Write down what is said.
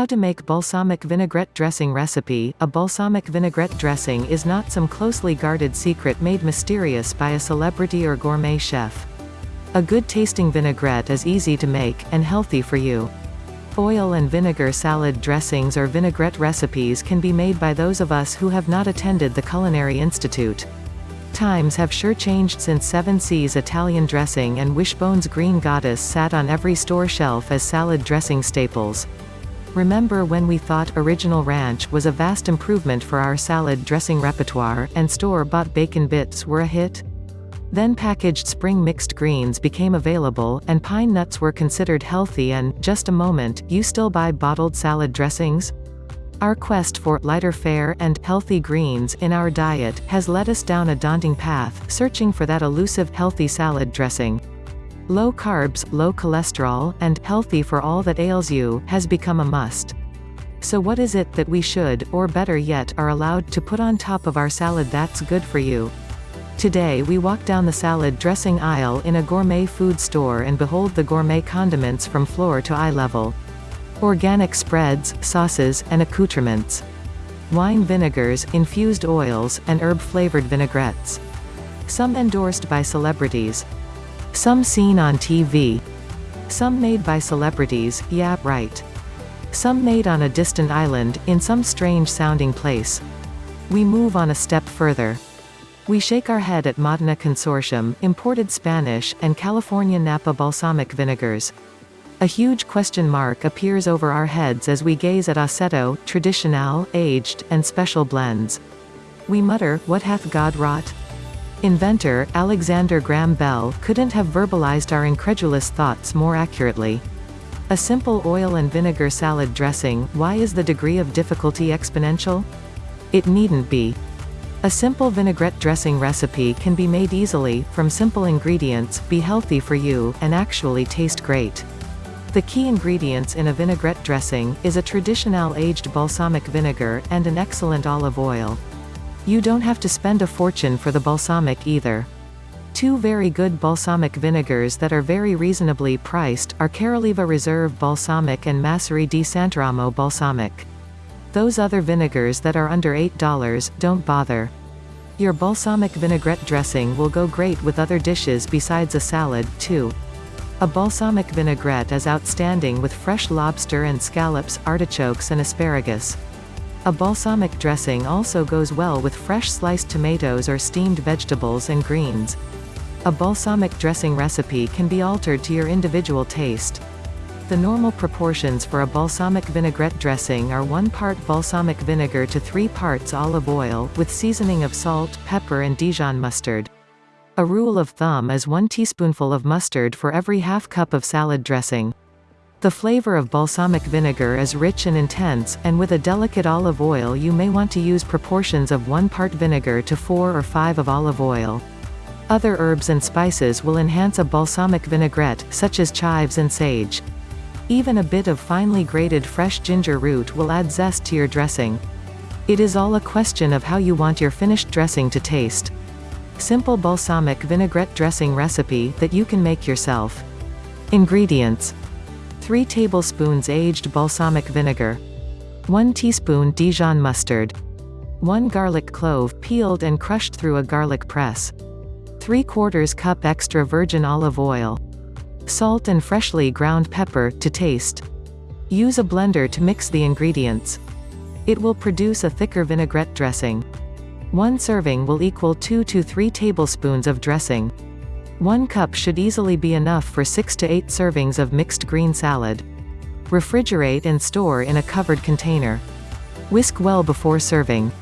How to make balsamic vinaigrette dressing recipe A balsamic vinaigrette dressing is not some closely guarded secret made mysterious by a celebrity or gourmet chef. A good tasting vinaigrette is easy to make, and healthy for you. Oil and vinegar salad dressings or vinaigrette recipes can be made by those of us who have not attended the Culinary Institute. Times have sure changed since 7 Seas Italian dressing and Wishbone's Green Goddess sat on every store shelf as salad dressing staples. Remember when we thought Original Ranch was a vast improvement for our salad dressing repertoire, and store-bought bacon bits were a hit? Then packaged spring mixed greens became available, and pine nuts were considered healthy and, just a moment, you still buy bottled salad dressings? Our quest for lighter fare and healthy greens in our diet has led us down a daunting path, searching for that elusive healthy salad dressing. Low carbs, low cholesterol, and healthy for all that ails you has become a must. So what is it that we should, or better yet, are allowed to put on top of our salad that's good for you? Today we walk down the salad dressing aisle in a gourmet food store and behold the gourmet condiments from floor to eye level. Organic spreads, sauces, and accoutrements. Wine vinegars, infused oils, and herb-flavored vinaigrettes. Some endorsed by celebrities, some seen on TV. Some made by celebrities, yeah, right. Some made on a distant island, in some strange-sounding place. We move on a step further. We shake our head at Modena Consortium, imported Spanish, and California Napa balsamic vinegars. A huge question mark appears over our heads as we gaze at Aceto, Tradicional, aged, and special blends. We mutter, what hath God wrought? Inventor, Alexander Graham Bell, couldn't have verbalized our incredulous thoughts more accurately. A simple oil and vinegar salad dressing, why is the degree of difficulty exponential? It needn't be. A simple vinaigrette dressing recipe can be made easily, from simple ingredients, be healthy for you, and actually taste great. The key ingredients in a vinaigrette dressing, is a traditional aged balsamic vinegar, and an excellent olive oil. You don't have to spend a fortune for the balsamic either. Two very good balsamic vinegars that are very reasonably priced, are Caroliva Reserve Balsamic and Masseria di Sant'Eramo Balsamic. Those other vinegars that are under $8, don't bother. Your balsamic vinaigrette dressing will go great with other dishes besides a salad, too. A balsamic vinaigrette is outstanding with fresh lobster and scallops, artichokes and asparagus. A balsamic dressing also goes well with fresh sliced tomatoes or steamed vegetables and greens. A balsamic dressing recipe can be altered to your individual taste. The normal proportions for a balsamic vinaigrette dressing are 1 part balsamic vinegar to 3 parts olive oil, with seasoning of salt, pepper and Dijon mustard. A rule of thumb is 1 teaspoonful of mustard for every half cup of salad dressing. The flavor of balsamic vinegar is rich and intense, and with a delicate olive oil you may want to use proportions of 1 part vinegar to 4 or 5 of olive oil. Other herbs and spices will enhance a balsamic vinaigrette, such as chives and sage. Even a bit of finely grated fresh ginger root will add zest to your dressing. It is all a question of how you want your finished dressing to taste. Simple balsamic vinaigrette dressing recipe that you can make yourself. Ingredients 3 tablespoons aged balsamic vinegar. 1 teaspoon Dijon mustard. 1 garlic clove peeled and crushed through a garlic press. 3 quarters cup extra virgin olive oil. Salt and freshly ground pepper, to taste. Use a blender to mix the ingredients. It will produce a thicker vinaigrette dressing. One serving will equal 2 to 3 tablespoons of dressing. 1 cup should easily be enough for 6 to 8 servings of mixed green salad. Refrigerate and store in a covered container. Whisk well before serving.